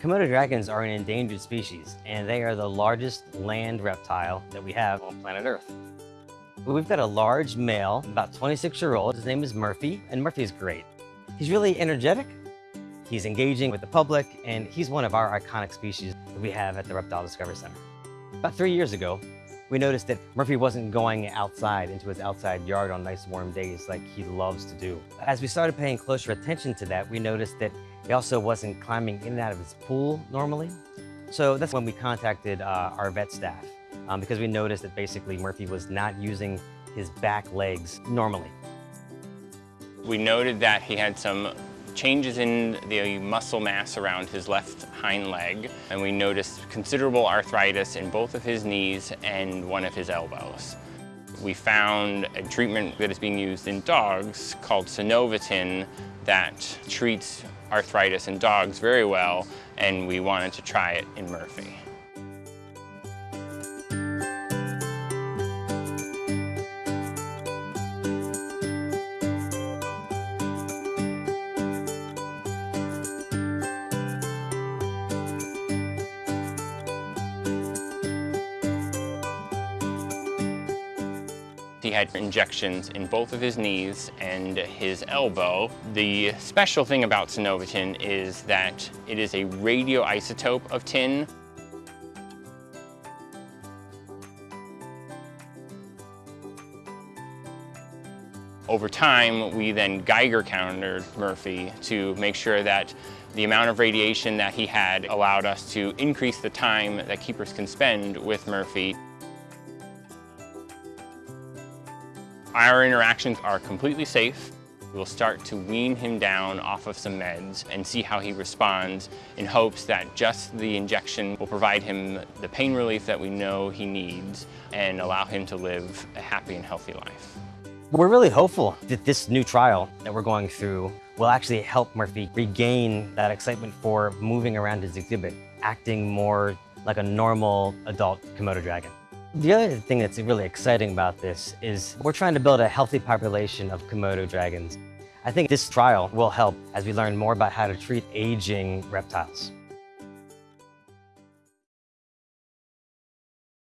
Komodo dragons are an endangered species, and they are the largest land reptile that we have on planet Earth. We've got a large male, about 26 year old. His name is Murphy, and Murphy is great. He's really energetic, he's engaging with the public, and he's one of our iconic species that we have at the Reptile Discovery Center. About three years ago, we noticed that Murphy wasn't going outside into his outside yard on nice warm days like he loves to do. As we started paying closer attention to that, we noticed that he also wasn't climbing in and out of his pool normally. So that's when we contacted uh, our vet staff um, because we noticed that basically Murphy was not using his back legs normally. We noted that he had some changes in the muscle mass around his left hind leg, and we noticed considerable arthritis in both of his knees and one of his elbows. We found a treatment that is being used in dogs called Synovetin that treats arthritis in dogs very well, and we wanted to try it in Murphy. He had injections in both of his knees and his elbow. The special thing about Synovetin is that it is a radioisotope of tin. Over time, we then Geiger countered Murphy to make sure that the amount of radiation that he had allowed us to increase the time that keepers can spend with Murphy. Our interactions are completely safe. We'll start to wean him down off of some meds and see how he responds in hopes that just the injection will provide him the pain relief that we know he needs and allow him to live a happy and healthy life. We're really hopeful that this new trial that we're going through will actually help Murphy regain that excitement for moving around his exhibit, acting more like a normal adult Komodo dragon. The other thing that's really exciting about this is we're trying to build a healthy population of Komodo dragons. I think this trial will help as we learn more about how to treat aging reptiles.